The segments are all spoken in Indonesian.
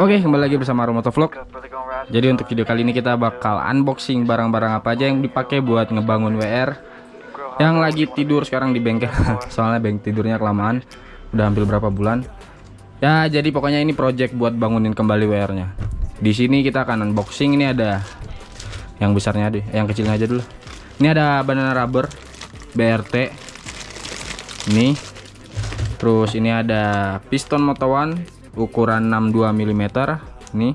Oke, kembali lagi bersama Romoto Vlog. Jadi untuk video kali ini kita bakal unboxing barang-barang apa aja yang dipakai buat ngebangun WR yang lagi tidur sekarang di bengkel. Soalnya bengkel tidurnya kelamaan, udah hampir berapa bulan. Ya, jadi pokoknya ini project buat bangunin kembali WR-nya. Di sini kita akan unboxing. Ini ada yang besarnya deh, yang kecilnya aja dulu. Ini ada banana rubber BRT. Ini. Terus ini ada piston Moto One ukuran 62 mm nih.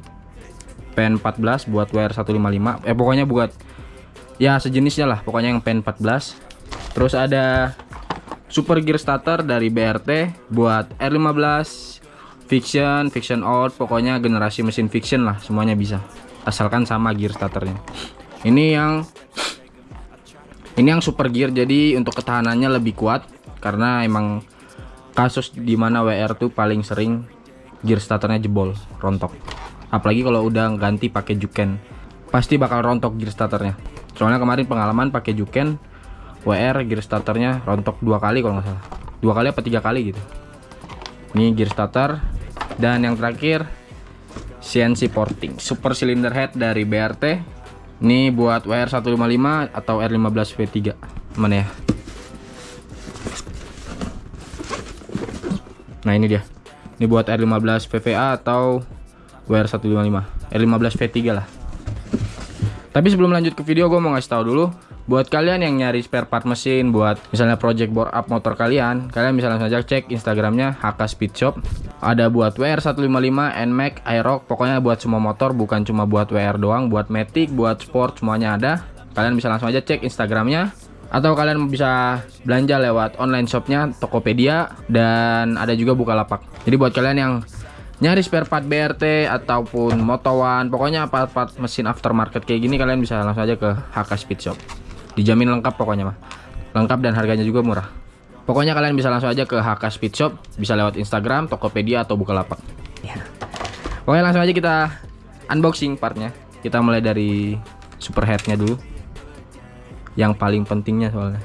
Pen 14 buat WR 155 eh pokoknya buat ya sejenisnya lah. Pokoknya yang pen 14 terus ada super gear starter dari BRT buat R15 fiction fiction out pokoknya generasi mesin fiction lah semuanya bisa. Asalkan sama gear starternya. Ini yang ini yang super gear jadi untuk ketahanannya lebih kuat karena emang kasus di mana WR tuh paling sering gear starternya jebol rontok. Apalagi kalau udah ganti pakai juken pasti bakal rontok gear starternya. Soalnya kemarin pengalaman pakai juken WR gear starternya rontok dua kali kalau nggak salah. Dua kali apa tiga kali gitu. Ini gear starter dan yang terakhir CNC porting super cylinder head dari BRT ini buat WR 155 atau R15 V3 mana ya? Nah ini dia ini buat R15 VVA atau WR155 R15 V3 lah. Tapi sebelum lanjut ke video gue mau ngasih tahu dulu buat kalian yang nyari spare part mesin buat misalnya project bore up motor kalian kalian bisa langsung aja cek instagramnya HK Speed Shop. Ada buat WR155 NMAX Aerox pokoknya buat semua motor bukan cuma buat WR doang buat Matic buat sport semuanya ada. Kalian bisa langsung aja cek instagramnya atau kalian bisa belanja lewat online shopnya Tokopedia dan ada juga Bukalapak. Jadi buat kalian yang nyari spare part BRT ataupun motowan pokoknya part-part mesin aftermarket kayak gini kalian bisa langsung aja ke HK Speed Shop. Dijamin lengkap pokoknya mah. Lengkap dan harganya juga murah. Pokoknya kalian bisa langsung aja ke HK Speed Shop bisa lewat Instagram Tokopedia atau Bukalapak. Ya. pokoknya langsung aja kita unboxing partnya. Kita mulai dari superheadnya dulu yang paling pentingnya soalnya.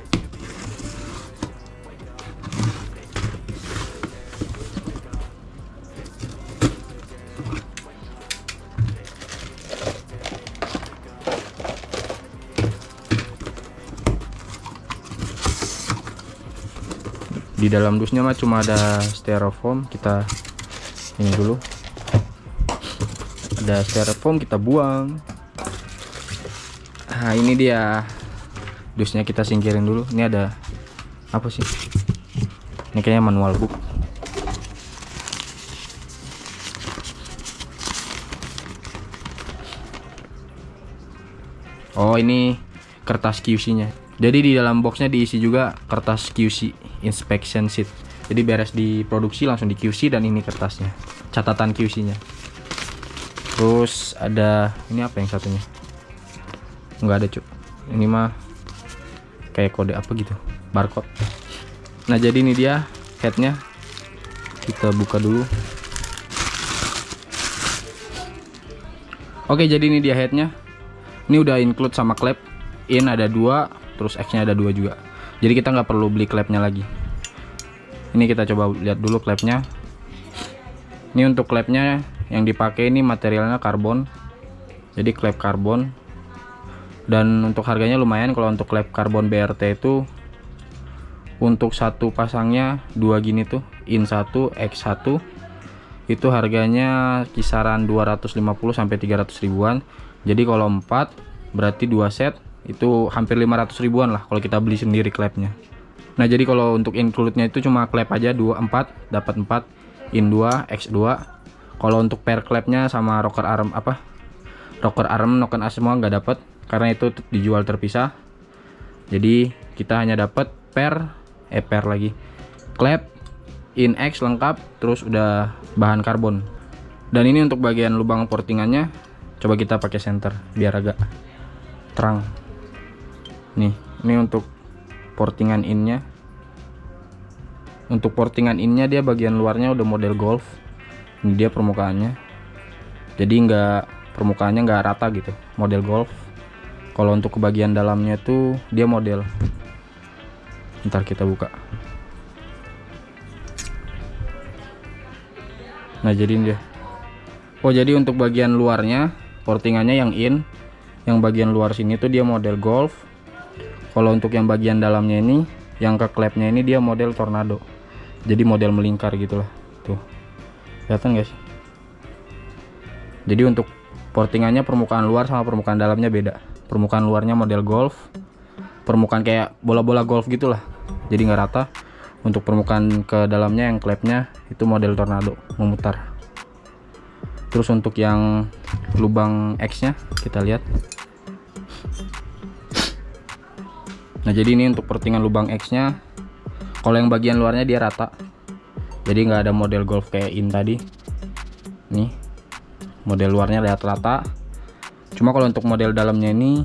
Di dalam dusnya mah cuma ada styrofoam kita ini dulu. Ada styrofoam kita buang. Nah ini dia dusnya kita singkirin dulu. Ini ada apa sih? Ini kayaknya manual book. Oh ini kertas QC nya jadi di dalam boxnya diisi juga kertas QC inspection sheet. Jadi beres diproduksi langsung di QC dan ini kertasnya. Catatan QC nya terus ada ini apa yang satunya? Nggak ada cuk. Ini mah kayak kode apa gitu barcode. Nah jadi ini dia headnya. Kita buka dulu. Oke jadi ini dia headnya. Ini udah include sama klep. In ada dua terus X nya ada dua juga. Jadi kita nggak perlu beli klepnya lagi. Ini kita coba lihat dulu klepnya. Ini untuk klepnya yang dipakai ini materialnya karbon. Jadi klep karbon dan untuk harganya lumayan kalau untuk klep karbon BRT itu untuk satu pasangnya dua gini tuh in 1 X1 itu harganya kisaran 250 sampai 300 ribuan. Jadi kalau 4 berarti dua set itu hampir 500 ribuan lah kalau kita beli sendiri klepnya nah jadi kalau untuk include-nya itu cuma klep aja 24 dapat 4 in 2 X2 kalau untuk per klepnya sama rocker arm apa? Rocker arm noken semua nggak dapat karena itu dijual terpisah. Jadi kita hanya dapat per eh per lagi. Klep in X lengkap terus udah bahan karbon. Dan ini untuk bagian lubang portingannya coba kita pakai center biar agak terang. Nih ini untuk portingan innya. Untuk portingan innya dia bagian luarnya udah model golf. Ini dia permukaannya. Jadi enggak permukaannya enggak rata gitu model golf kalau untuk bagian dalamnya tuh dia model. Ntar kita buka. Nah jadi dia. Oh jadi untuk bagian luarnya portingannya yang in yang bagian luar sini tuh dia model golf. Kalau untuk yang bagian dalamnya ini yang ke klepnya ini dia model tornado. Jadi model melingkar gitulah tuh. Kelihatan guys jadi untuk portingannya permukaan luar sama permukaan dalamnya beda permukaan luarnya model golf. Permukaan kayak bola-bola golf gitulah jadi nggak rata. Untuk permukaan ke dalamnya yang klepnya itu model tornado memutar. Terus untuk yang lubang X nya kita lihat. Nah jadi ini untuk portingan lubang X nya kalau yang bagian luarnya dia rata. Jadi nggak ada model golf kayak in tadi. Nih model luarnya lihat rata cuma kalau untuk model dalamnya ini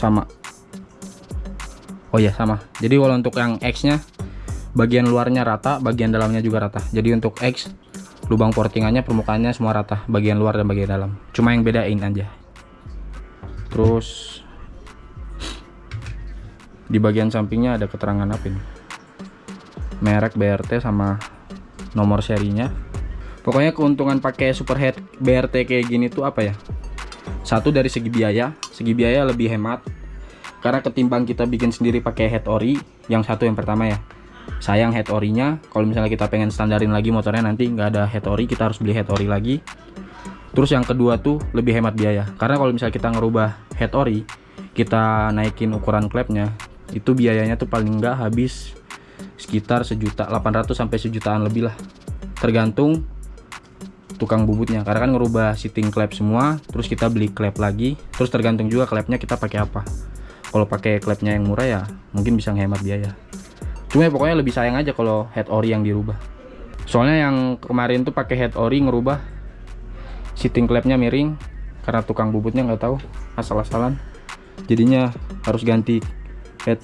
sama. Oh ya sama. Jadi kalau untuk yang X nya bagian luarnya rata bagian dalamnya juga rata. Jadi untuk X lubang portingannya permukaannya semua rata bagian luar dan bagian dalam. Cuma yang bedain aja. Terus di bagian sampingnya ada keterangan apa ini? Merek BRT sama nomor serinya pokoknya keuntungan pakai superhead BRT kayak gini tuh apa ya? Satu dari segi biaya. Segi biaya lebih hemat. Karena ketimbang kita bikin sendiri pakai head ori yang satu yang pertama ya. Sayang head orinya. Kalau misalnya kita pengen standarin lagi motornya nanti nggak ada head ori kita harus beli head ori lagi. Terus yang kedua tuh lebih hemat biaya. Karena kalau misalnya kita ngerubah head ori kita naikin ukuran klepnya itu biayanya tuh paling nggak habis sekitar sejuta 800 sampai sejutaan lebih lah. Tergantung tukang bubutnya. Karena kan ngerubah sitting klep semua terus kita beli klep lagi. Terus tergantung juga klepnya kita pakai apa. Kalau pakai klepnya yang murah ya mungkin bisa ngehemat biaya. Cuma ya pokoknya lebih sayang aja kalau head ori yang dirubah. Soalnya yang kemarin tuh pakai head ori ngerubah sitting klepnya miring karena tukang bubutnya nggak tahu asal-asalan. Jadinya harus ganti head.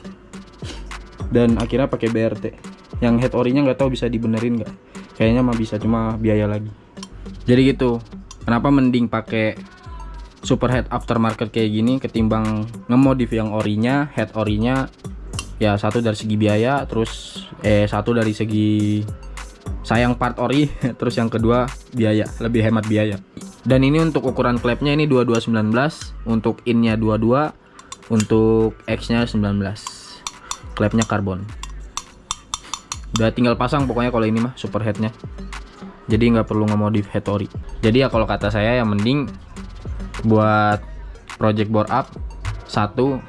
Dan akhirnya pakai BRT yang head orinya nggak tahu bisa dibenerin nggak. Kayaknya mah bisa cuma biaya lagi jadi gitu. Kenapa mending pakai superhead aftermarket kayak gini ketimbang ngemodif yang orinya head orinya ya satu dari segi biaya terus eh satu dari segi sayang part ori terus yang kedua biaya lebih hemat biaya. Dan ini untuk ukuran klepnya ini 2219 untuk innya 22 untuk X nya 19 klepnya karbon. Udah tinggal pasang pokoknya kalau ini mah superheadnya jadi nggak perlu ngemodif head ori jadi ya kalau kata saya yang mending buat project board up satu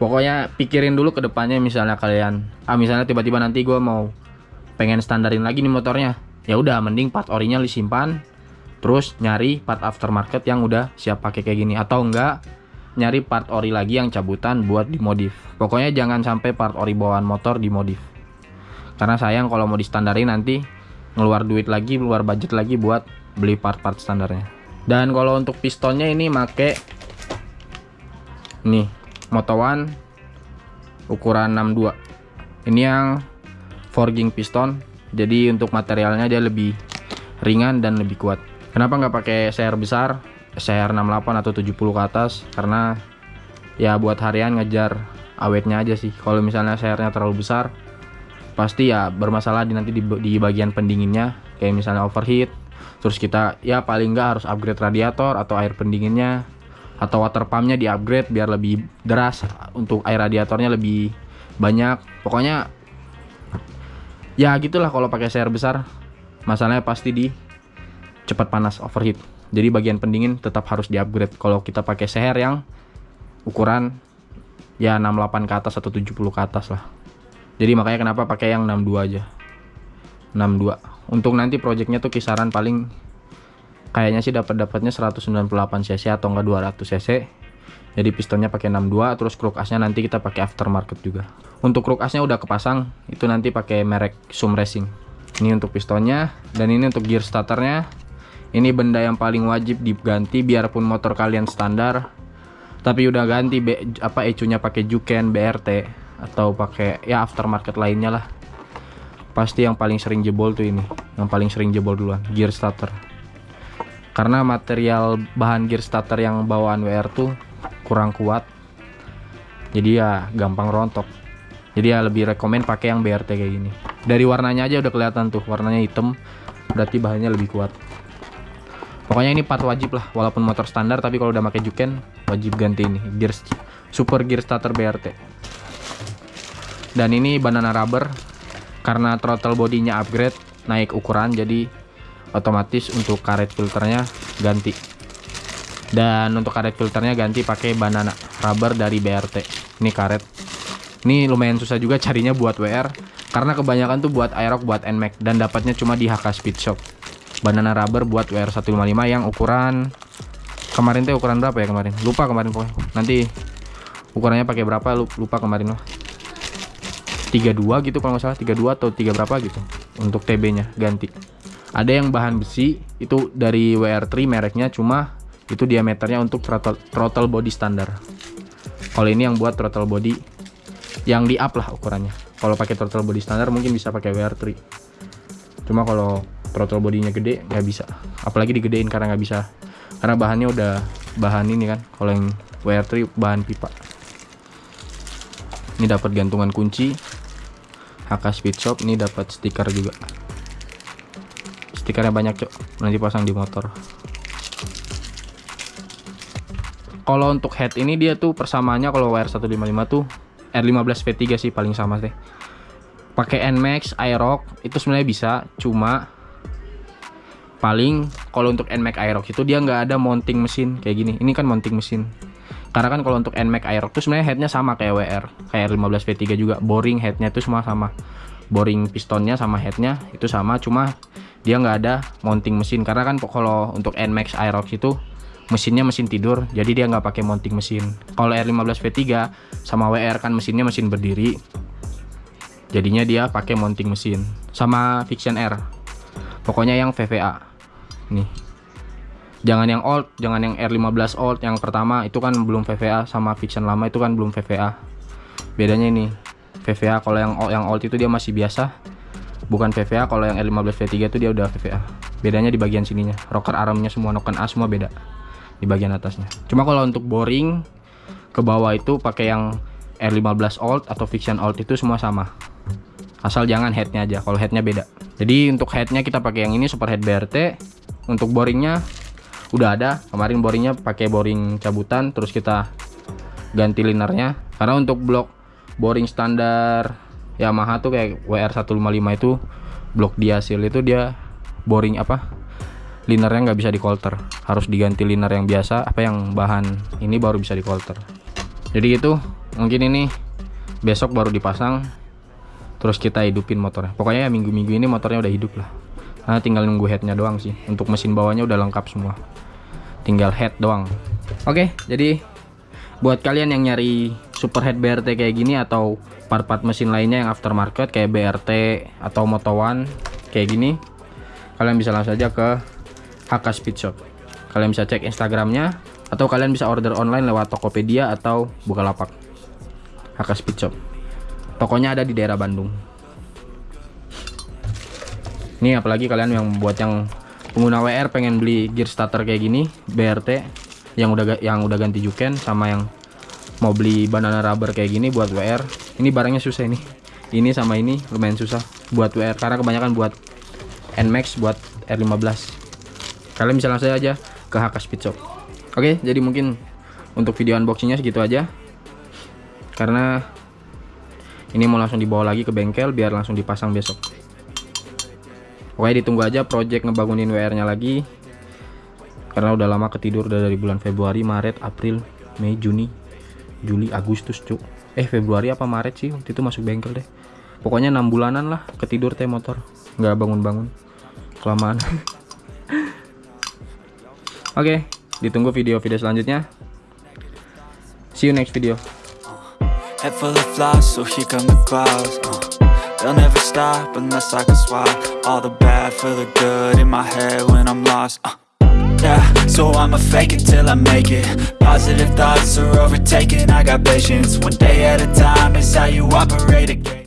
pokoknya pikirin dulu ke depannya misalnya kalian ah misalnya tiba-tiba nanti gue mau pengen standarin lagi nih motornya. Ya udah mending part orinya disimpan terus nyari part aftermarket yang udah siap pakai kayak gini. Atau enggak nyari part ori lagi yang cabutan buat dimodif. Pokoknya jangan sampai part ori bawaan motor dimodif. Karena sayang kalau mau distandarin nanti ngeluar duit lagi keluar budget lagi buat beli part-part standarnya. Dan kalau untuk pistonnya ini make nih Moto One ukuran 62 ini yang forging piston jadi untuk materialnya dia lebih ringan dan lebih kuat. Kenapa nggak pakai CR besar? CR 68 atau 70 ke atas karena ya buat harian ngejar awetnya aja sih. Kalau misalnya CR nya terlalu besar pasti ya bermasalah di nanti di, di bagian pendinginnya. Kayak misalnya overheat terus kita ya paling nggak harus upgrade radiator atau air pendinginnya atau water pumpnya di upgrade biar lebih deras untuk air radiatornya lebih banyak. Pokoknya ya gitulah kalau pakai CR besar. Masalahnya pasti di cepat panas overheat. Jadi bagian pendingin tetap harus di upgrade kalau kita pakai CR yang ukuran ya 68 ke atas atau 70 ke atas lah jadi makanya kenapa pakai yang 62 aja. 62 untuk nanti projectnya tuh kisaran paling kayaknya sih dapat dapatnya 198 cc atau enggak 200 cc. Jadi pistonnya pakai 62 terus kruk asnya nanti kita pakai aftermarket juga. Untuk kruk asnya udah kepasang itu nanti pakai merek Sum Racing. Ini untuk pistonnya dan ini untuk gear starternya. Ini benda yang paling wajib diganti biarpun motor kalian standar tapi udah ganti B, apa ecunya pakai Juken BRT atau pakai ya aftermarket lainnya lah. Pasti yang paling sering jebol tuh ini. Yang paling sering jebol duluan gear starter. Karena material bahan gear starter yang bawaan WR tuh kurang kuat. Jadi ya gampang rontok. Jadi ya lebih rekomend pakai yang BRT kayak gini. Dari warnanya aja udah kelihatan tuh warnanya hitam. Berarti bahannya lebih kuat. Pokoknya ini part wajib lah walaupun motor standar tapi kalau udah pakai juken wajib ganti ini. Gear super gear starter BRT dan ini banana rubber karena throttle bodinya upgrade naik ukuran jadi otomatis untuk karet filternya ganti dan untuk karet filternya ganti pakai banana rubber dari BRT ini karet ini lumayan susah juga carinya buat WR karena kebanyakan tuh buat Aerox buat NMAX dan dapatnya cuma di HK Speed Shop. Banana rubber buat WR 155 yang ukuran kemarin tuh ukuran berapa ya kemarin? Lupa kemarin pokoknya. Nanti ukurannya pakai berapa lupa kemarin loh. 32 gitu kalau nggak salah 32 atau 3 berapa gitu untuk TB-nya ganti. Ada yang bahan besi itu dari WR3 mereknya cuma itu diameternya untuk throttle, throttle body standar. Kalau ini yang buat throttle body yang di up lah ukurannya. Kalau pakai throttle body standar mungkin bisa pakai WR3 cuma kalau throttle bodinya gede nggak bisa. Apalagi digedein karena nggak bisa. Karena bahannya udah bahan ini kan kalau yang WR3 bahan pipa. Ini dapat gantungan kunci HK Speed Shop ini dapat stiker juga. Stikernya banyak cok. Nanti pasang di motor. Kalau untuk head ini dia tuh persamaannya kalau WR155 tuh R15 V3 sih paling sama deh pakai Nmax Aerox itu sebenarnya bisa cuma paling kalau untuk Nmax Aerox itu dia nggak ada mounting mesin kayak gini. Ini kan mounting mesin karena kan kalau untuk Nmax Aerox itu sebenarnya headnya sama kayak WR kayak R15 V3 juga. Boring headnya itu semua sama. Boring pistonnya sama headnya itu sama cuma dia nggak ada mounting mesin. Karena kan kalau untuk Nmax Aerox itu mesinnya mesin tidur jadi dia nggak pakai mounting mesin. Kalau R15 V3 sama WR kan mesinnya mesin berdiri jadinya dia pakai mounting mesin. Sama Fiction R pokoknya yang VVA nih jangan yang old jangan yang R15 old yang pertama itu kan belum VVA sama Fiction lama itu kan belum VVA bedanya ini VVA kalau yang yang old itu dia masih biasa. Bukan VVA kalau yang R15 V3 itu dia udah VVA bedanya di bagian sininya. Rocker armnya semua noken A semua beda di bagian atasnya. Cuma kalau untuk boring ke bawah itu pakai yang R15 old atau Fiction old itu semua sama. Asal jangan headnya aja kalau headnya beda. Jadi untuk headnya kita pakai yang ini super head BRT untuk boringnya udah ada kemarin boringnya pakai boring cabutan terus kita ganti linernya. Karena untuk blok boring standar Yamaha tuh kayak WR155 itu blok diasil itu dia boring apa? Linernya nggak bisa di coulter harus diganti liner yang biasa apa yang bahan ini baru bisa di coulter jadi itu mungkin ini besok baru dipasang terus kita hidupin motornya. Pokoknya ya minggu-minggu ini motornya udah hidup lah nah, tinggal nunggu headnya doang sih untuk mesin bawahnya udah lengkap semua tinggal head doang oke jadi buat kalian yang nyari super head BRT kayak gini atau part-part mesin lainnya yang aftermarket kayak BRT atau Moto One kayak gini kalian bisa langsung saja ke HK Speed Shop. Kalian bisa cek Instagramnya atau kalian bisa order online lewat Tokopedia atau Bukalapak. HK Speed Shop. Tokonya ada di daerah Bandung. Ini apalagi kalian yang buat yang pengguna WR pengen beli gear starter kayak gini, BRT yang udah yang udah ganti juken sama yang mau beli banana rubber kayak gini buat WR. Ini barangnya susah ini. Ini sama ini lumayan susah buat WR karena kebanyakan buat Nmax buat R15 kalian bisa langsung aja ke HK Speed Shop oke jadi mungkin untuk video unboxingnya segitu aja karena ini mau langsung dibawa lagi ke bengkel biar langsung dipasang besok oke ditunggu aja project ngebangunin WR nya lagi. Karena udah lama ketidur udah dari bulan Februari Maret April Mei Juni Juli Agustus cuk eh Februari apa Maret sih? Waktu itu masuk bengkel deh. Pokoknya enam bulanan lah ketidur teh motor. Nggak bangun-bangun. Kelamaan. Oke, ditunggu video-video selanjutnya. See you next video. Head full of flies, so here come the clouds They'll never stop unless I can swap All the bad for the good in my head when I'm lost uh, Yeah, so I'ma fake it till I make it. Positive thoughts are overtaken, I got patience. One day at a time is how you operate again